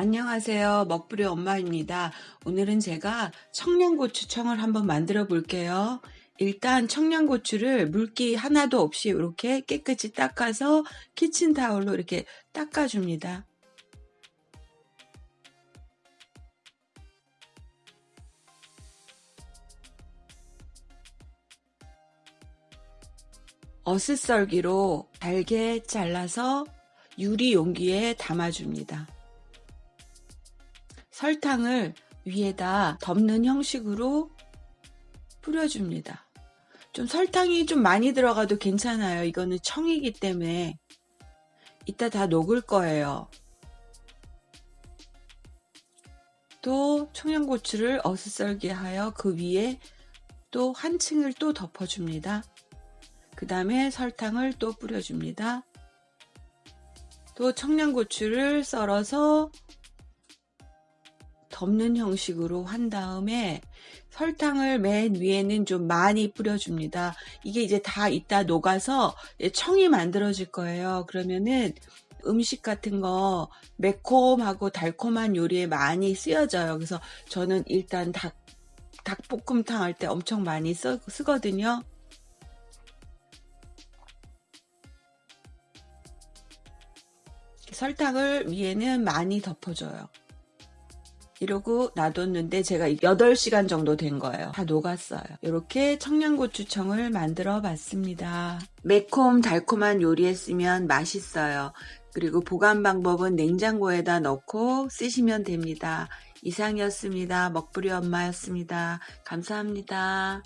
안녕하세요. 먹부리 엄마입니다. 오늘은 제가 청양고추청을 한번 만들어 볼게요. 일단 청양고추를 물기 하나도 없이 이렇게 깨끗이 닦아서 키친타올로 이렇게 닦아줍니다. 어슷썰기로 잘게 잘라서 유리 용기에 담아줍니다. 설탕을 위에다 덮는 형식으로 뿌려줍니다. 좀 설탕이 좀 많이 들어가도 괜찮아요. 이거는 청이기 때문에 이따 다 녹을 거예요. 또 청양고추를 어슷썰게 하여 그 위에 또 한 층을 또 덮어줍니다. 그 다음에 설탕을 또 뿌려줍니다. 또 청양고추를 썰어서 덮는 형식으로 한 다음에 설탕을 맨 위에는 좀 많이 뿌려줍니다. 이게 이제 다 이따 녹아서 청이 만들어질 거예요. 그러면은 음식 같은 거 매콤하고 달콤한 요리에 많이 쓰여져요. 그래서 저는 일단 닭, 닭볶음탕 할 때 엄청 많이 쓰, 쓰거든요. 설탕을 위에는 많이 덮어줘요. 이러고 놔뒀는데 제가 8시간 정도 된 거예요. 다 녹았어요. 이렇게 청양고추청을 만들어 봤습니다. 매콤 달콤한 요리에 쓰면 맛있어요. 그리고 보관 방법은 냉장고에다 넣고 쓰시면 됩니다. 이상이었습니다. 먹부리 엄마였습니다. 감사합니다.